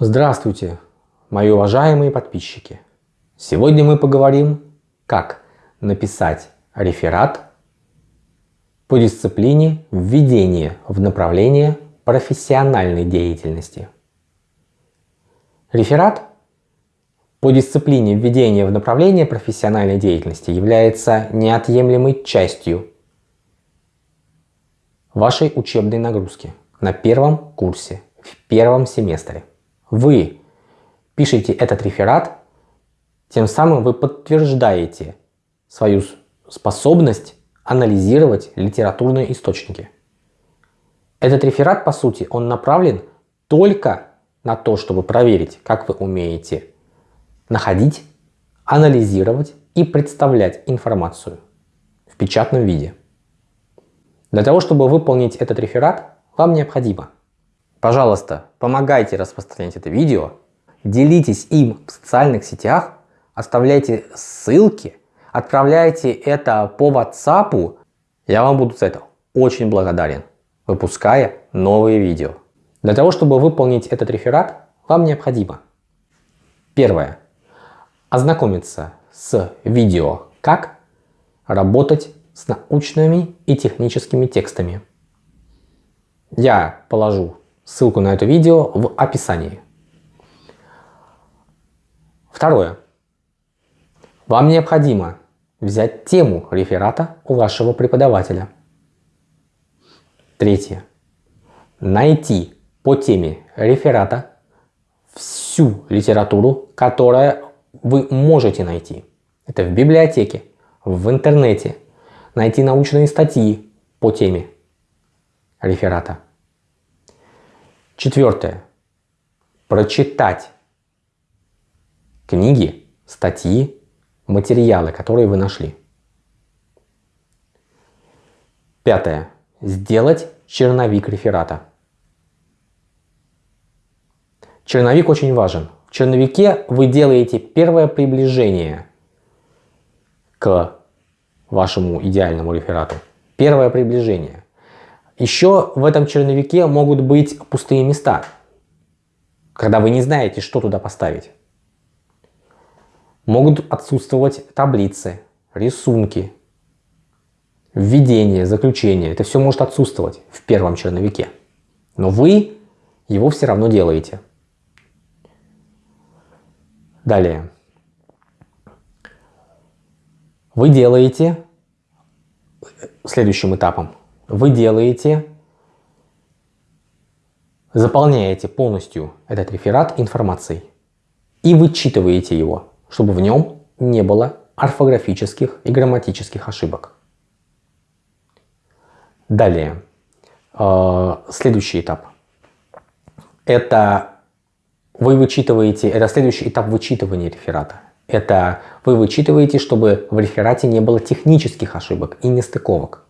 Здравствуйте, мои уважаемые подписчики! Сегодня мы поговорим, как написать реферат по дисциплине введение в направление профессиональной деятельности. Реферат по дисциплине введения в направление профессиональной деятельности является неотъемлемой частью вашей учебной нагрузки на первом курсе, в первом семестре. Вы пишете этот реферат, тем самым вы подтверждаете свою способность анализировать литературные источники. Этот реферат, по сути, он направлен только на то, чтобы проверить, как вы умеете находить, анализировать и представлять информацию в печатном виде. Для того, чтобы выполнить этот реферат, вам необходимо, пожалуйста, помогайте распространять это видео, делитесь им в социальных сетях, оставляйте ссылки, отправляйте это по WhatsApp, я вам буду за это очень благодарен, выпуская новые видео. Для того, чтобы выполнить этот реферат, вам необходимо первое ознакомиться с видео «Как работать с научными и техническими текстами». Я положу ссылку на это видео в описании. Второе. Вам необходимо взять тему реферата у вашего преподавателя. Третье. Найти по теме реферата всю литературу, которая вы можете найти. Это в библиотеке, в интернете. Найти научные статьи по теме реферата. Четвертое. Прочитать книги, статьи, материалы, которые вы нашли. Пятое. Сделать черновик реферата. Черновик очень важен черновике вы делаете первое приближение к вашему идеальному реферату. Первое приближение. Еще в этом черновике могут быть пустые места, когда вы не знаете, что туда поставить. Могут отсутствовать таблицы, рисунки, введение, заключение. Это все может отсутствовать в первом черновике. Но вы его все равно делаете. Далее. Вы делаете следующим этапом. Вы делаете, заполняете полностью этот реферат информацией и вычитываете его, чтобы в нем не было орфографических и грамматических ошибок. Далее. Э, следующий этап. Это вы вычитываете, это следующий этап вычитывания реферата. Это вы вычитываете, чтобы в реферате не было технических ошибок и нестыковок.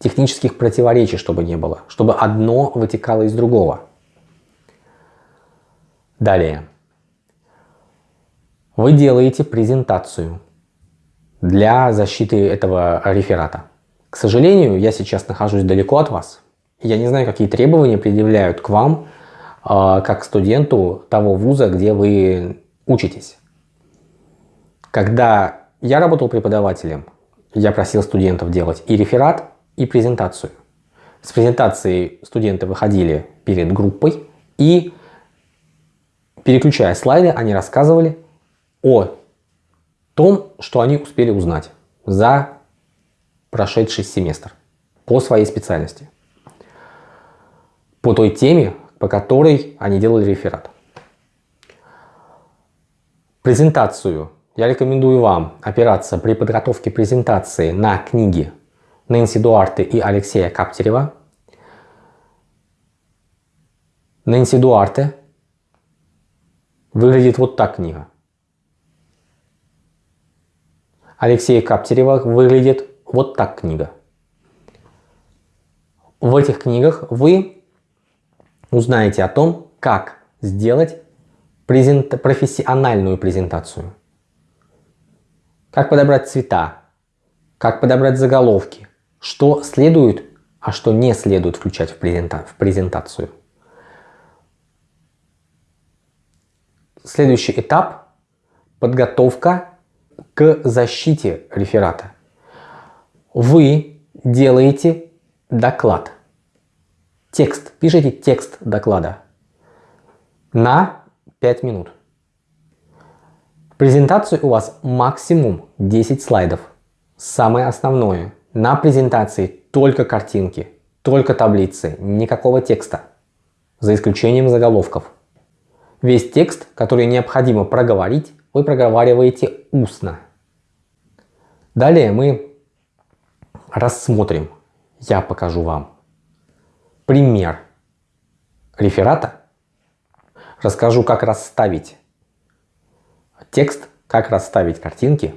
Технических противоречий, чтобы не было. Чтобы одно вытекало из другого. Далее. Вы делаете презентацию для защиты этого реферата. К сожалению, я сейчас нахожусь далеко от вас. Я не знаю, какие требования предъявляют к вам а, как студенту того вуза, где вы учитесь. Когда я работал преподавателем, я просил студентов делать и реферат, и презентацию. С презентацией студенты выходили перед группой и, переключая слайды, они рассказывали о том, что они успели узнать за прошедший семестр по своей специальности. По той теме, по которой они делали реферат. Презентацию я рекомендую вам опираться при подготовке презентации на книги Нэнси Дуарте и Алексея Каптерева. Нэнси Дуарте выглядит вот так книга. Алексея Каптерева выглядит вот так книга. В этих книгах вы узнаете о том, как сделать презент... профессиональную презентацию. Как подобрать цвета, как подобрать заголовки, что следует, а что не следует включать в, презента... в презентацию. Следующий этап – подготовка к защите реферата. Вы делаете доклад. Текст. Пишите текст доклада на 5 минут. Презентацию у вас максимум 10 слайдов. Самое основное. На презентации только картинки, только таблицы, никакого текста. За исключением заголовков. Весь текст, который необходимо проговорить, вы проговариваете устно. Далее мы рассмотрим, я покажу вам пример реферата, расскажу, как расставить текст, как расставить картинки.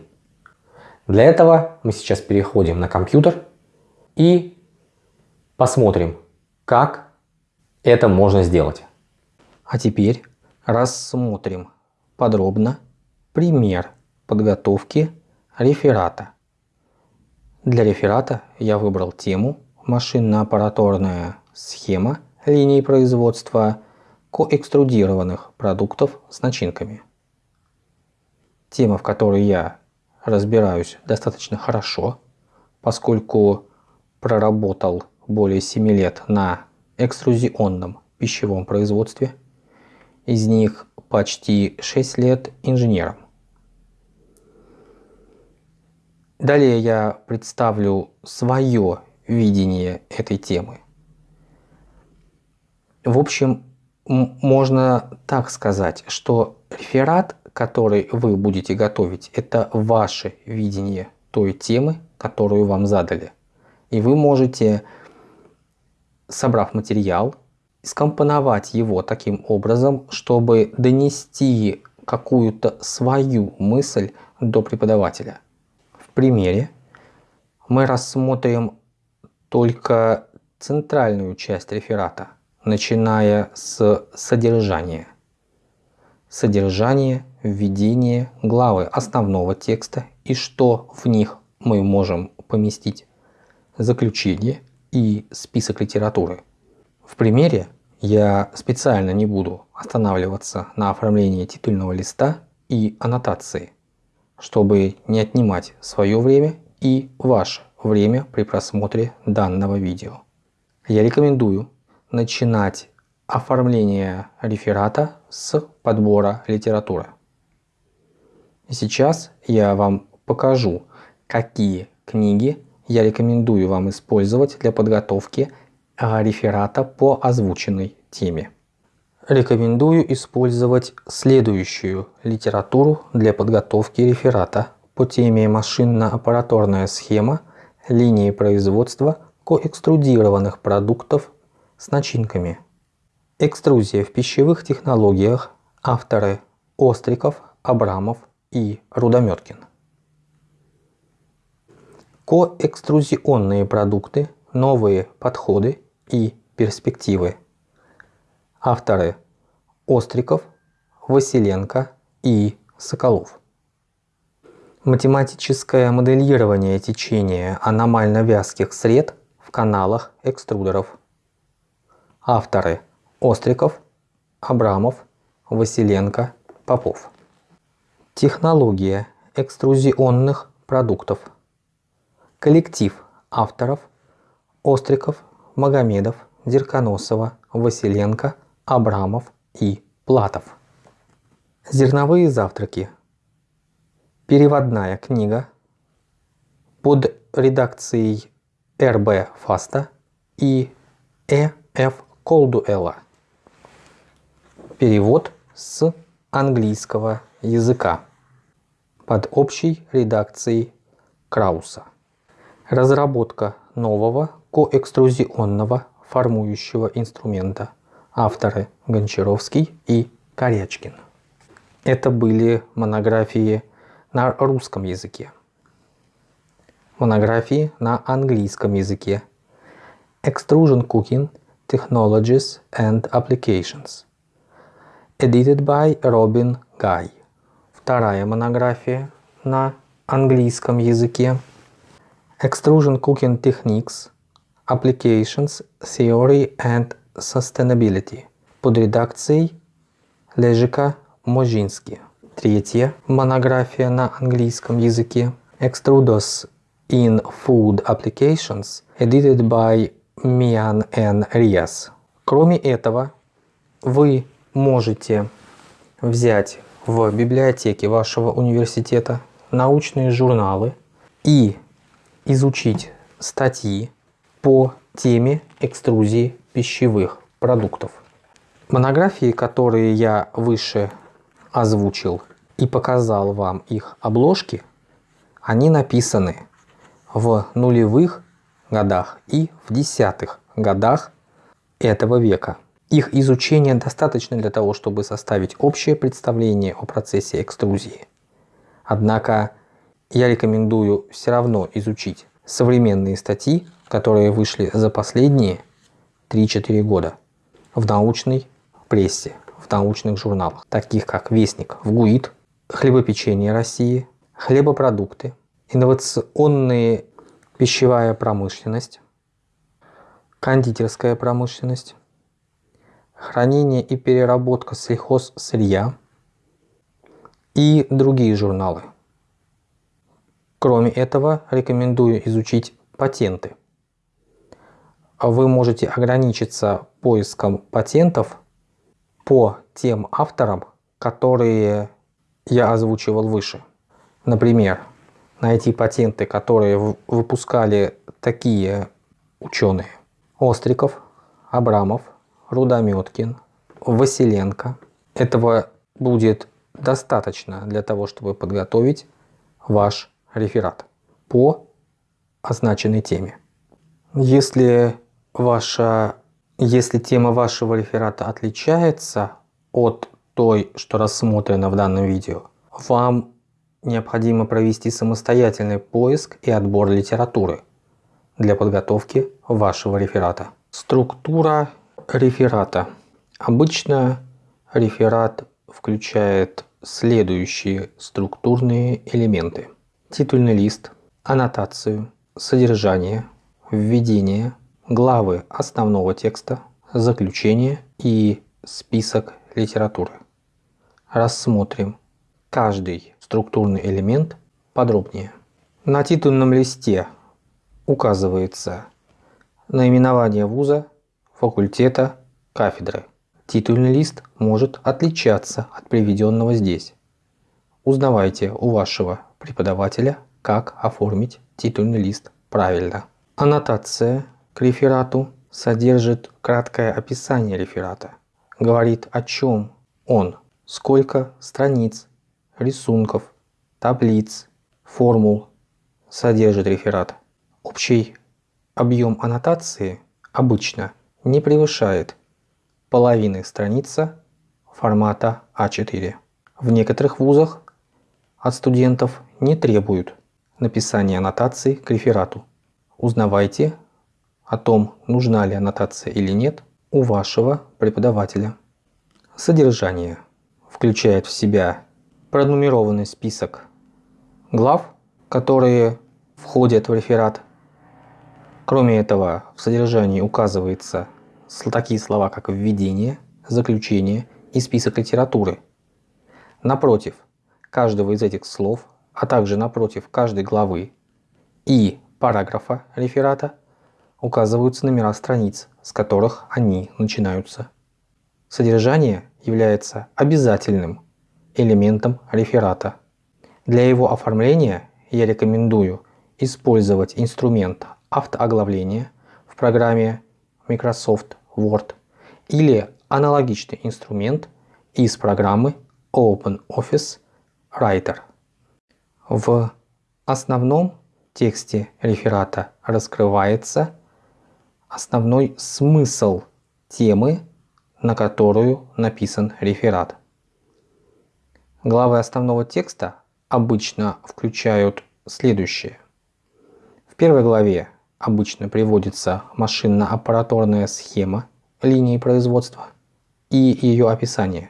Для этого мы сейчас переходим на компьютер и посмотрим, как это можно сделать. А теперь рассмотрим подробно пример подготовки реферата. Для реферата я выбрал тему «Машинно-аппараторная схема линии производства коэкструдированных продуктов с начинками». Тема, в которой я разбираюсь достаточно хорошо, поскольку проработал более 7 лет на экструзионном пищевом производстве, из них почти 6 лет инженером. Далее я представлю свое видение этой темы. В общем, можно так сказать, что реферат, который вы будете готовить, это ваше видение той темы, которую вам задали. И вы можете, собрав материал, скомпоновать его таким образом, чтобы донести какую-то свою мысль до преподавателя. В примере мы рассмотрим только центральную часть реферата, начиная с содержания. Содержание, введение, главы основного текста и что в них мы можем поместить, заключение и список литературы – в примере я специально не буду останавливаться на оформлении титульного листа и аннотации, чтобы не отнимать свое время и ваше время при просмотре данного видео. Я рекомендую начинать оформление реферата с подбора литературы. Сейчас я вам покажу, какие книги я рекомендую вам использовать для подготовки реферата по озвученной теме. Рекомендую использовать следующую литературу для подготовки реферата по теме машинно-аппараторная схема линии производства коэкструдированных продуктов с начинками. Экструзия в пищевых технологиях. Авторы Остриков, Абрамов и Рудометкин. Коэкструзионные продукты, новые подходы и перспективы. Авторы Остриков, Василенко и Соколов. Математическое моделирование течения аномально вязких сред в каналах экструдеров. Авторы Остриков, Абрамов, Василенко, Попов. Технология экструзионных продуктов. Коллектив авторов Остриков, Магомедов, Дерконосова, Василенко, Абрамов и Платов. Зерновые завтраки. Переводная книга под редакцией Р.Б. Фаста и Э.Ф. Колдуэла. Перевод с английского языка под общей редакцией Крауса. Разработка нового коэкструзионного формующего инструмента. Авторы Гончаровский и Корячкин. Это были монографии на русском языке. Монографии на английском языке. Extrusion Cooking Technologies and Applications. Edited by Robin Guy. Вторая монография на английском языке. Extrusion Cooking Techniques Applications, Theory and Sustainability под редакцией Лежика Можински. Третья монография на английском языке Extruders in Food Applications, edited by Mian N. Rias. Кроме этого, вы можете взять в библиотеке вашего университета научные журналы и изучить статьи по теме экструзии пищевых продуктов. Монографии, которые я выше озвучил и показал вам их обложки, они написаны в нулевых годах и в десятых годах этого века. Их изучение достаточно для того, чтобы составить общее представление о процессе экструзии. Однако я рекомендую все равно изучить современные статьи, которые вышли за последние 3-4 года в научной прессе, в научных журналах, таких как Вестник в ГУИД, Хлебопечение России, Хлебопродукты, Инновационная пищевая промышленность, Кондитерская промышленность, Хранение и переработка сельхозсырья и другие журналы. Кроме этого, рекомендую изучить патенты. Вы можете ограничиться поиском патентов по тем авторам, которые я озвучивал выше. Например, найти патенты, которые выпускали такие ученые. Остриков, Абрамов, Рудометкин, Василенко. Этого будет достаточно для того, чтобы подготовить ваш реферат по означенной теме. Если, ваша, если тема вашего реферата отличается от той, что рассмотрено в данном видео, вам необходимо провести самостоятельный поиск и отбор литературы для подготовки вашего реферата. Структура реферата. Обычно реферат включает следующие структурные элементы титульный лист, аннотацию, содержание, введение, главы основного текста, заключение и список литературы. Рассмотрим каждый структурный элемент подробнее. На титульном листе указывается наименование вуза, факультета, кафедры. Титульный лист может отличаться от приведенного здесь. Узнавайте у вашего преподавателя, как оформить титульный лист правильно. Аннотация к реферату содержит краткое описание реферата. Говорит о чем он, сколько страниц, рисунков, таблиц, формул содержит реферат. Общий объем аннотации обычно не превышает половины страницы формата А4. В некоторых вузах от студентов не требуют написания аннотации к реферату. Узнавайте о том, нужна ли аннотация или нет у вашего преподавателя. Содержание включает в себя пронумерованный список глав, которые входят в реферат. Кроме этого, в содержании указываются такие слова, как введение, заключение и список литературы. Напротив, каждого из этих слов, а также напротив каждой главы и параграфа реферата указываются номера страниц, с которых они начинаются. Содержание является обязательным элементом реферата. Для его оформления я рекомендую использовать инструмент автооглавления в программе Microsoft Word или аналогичный инструмент из программы OpenOffice Writer. В основном тексте реферата раскрывается основной смысл темы, на которую написан реферат. Главы основного текста обычно включают следующее. В первой главе обычно приводится машинно-аппаратурная схема линии производства и ее описание.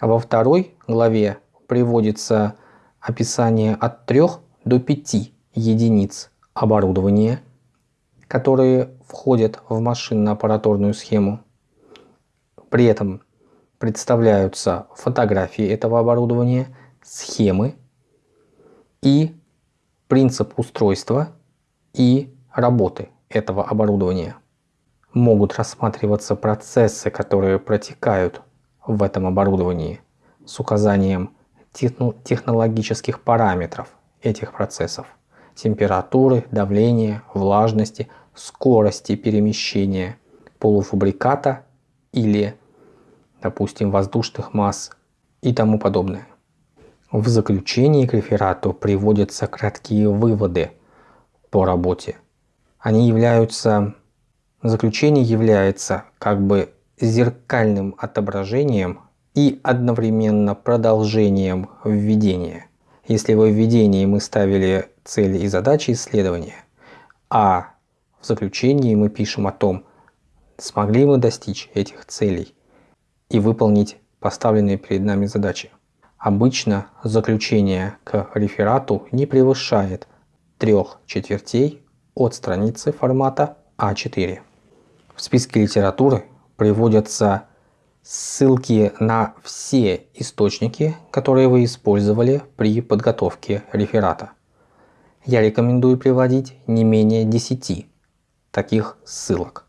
Во второй главе приводится описание от 3 до 5 единиц оборудования, которые входят в машинно-аппаратурную схему. При этом представляются фотографии этого оборудования, схемы и принцип устройства и работы этого оборудования. Могут рассматриваться процессы, которые протекают в этом оборудовании с указанием технологических параметров этих процессов температуры, давления, влажности, скорости перемещения полуфабриката или, допустим, воздушных масс и тому подобное. В заключении к реферату приводятся краткие выводы по работе. Они являются, заключение является как бы зеркальным отображением и одновременно продолжением введения. Если во введении мы ставили цели и задачи исследования, а в заключении мы пишем о том, смогли мы достичь этих целей и выполнить поставленные перед нами задачи. Обычно заключение к реферату не превышает трех четвертей от страницы формата А4. В списке литературы приводятся ссылки на все источники, которые вы использовали при подготовке реферата. Я рекомендую приводить не менее 10 таких ссылок.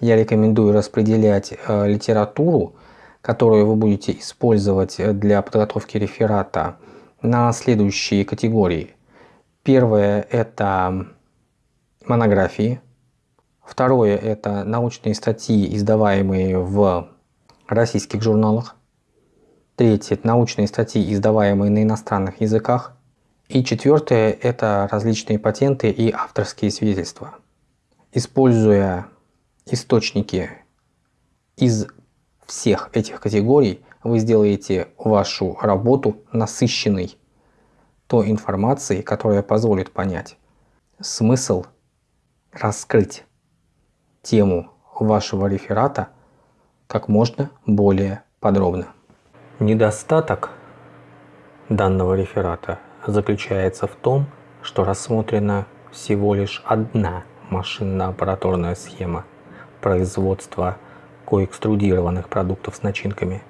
Я рекомендую распределять э, литературу, которую вы будете использовать для подготовки реферата на следующие категории. Первое – это монографии. Второе – это научные статьи, издаваемые в российских журналах. Третье – это научные статьи, издаваемые на иностранных языках. И четвертое – это различные патенты и авторские свидетельства. Используя источники из всех этих категорий, вы сделаете вашу работу насыщенной той информацией, которая позволит понять смысл, раскрыть тему вашего реферата как можно более подробно. Недостаток данного реферата заключается в том, что рассмотрена всего лишь одна машинно-аппаратурная схема производства коэкструдированных продуктов с начинками.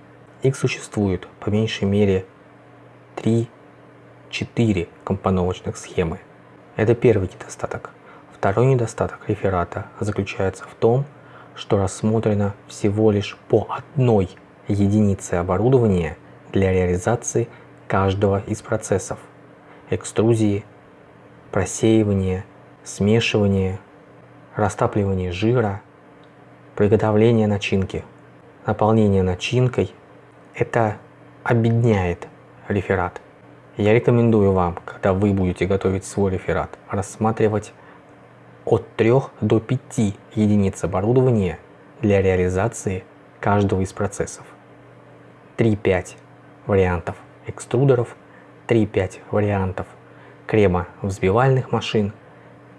Их существует по меньшей мере 3-4 компоновочных схемы. Это первый недостаток. Второй недостаток реферата заключается в том, что рассмотрено всего лишь по одной единице оборудования для реализации каждого из процессов экструзии, просеивания, смешивания, растапливания жира, приготовление начинки. Наполнение начинкой – это объединяет реферат. Я рекомендую вам, когда вы будете готовить свой реферат, рассматривать от 3 до 5 единиц оборудования для реализации каждого из процессов. 3-5 вариантов экструдеров, 3-5 вариантов крема взбивальных машин,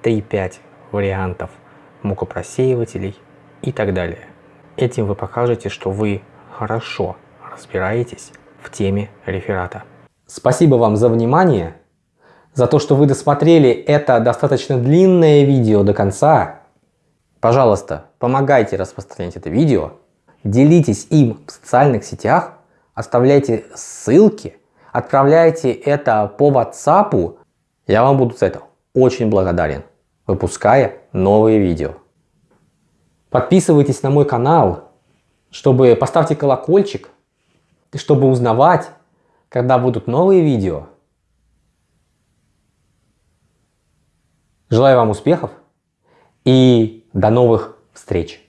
3-5 вариантов мукопросеивателей и так далее. Этим вы покажете, что вы хорошо разбираетесь в теме реферата. Спасибо вам за внимание за то, что вы досмотрели это достаточно длинное видео до конца. Пожалуйста, помогайте распространять это видео, делитесь им в социальных сетях, оставляйте ссылки, отправляйте это по WhatsApp. Я вам буду за это очень благодарен, выпуская новые видео. Подписывайтесь на мой канал, чтобы поставьте колокольчик, чтобы узнавать, когда будут новые видео. Желаю вам успехов и до новых встреч!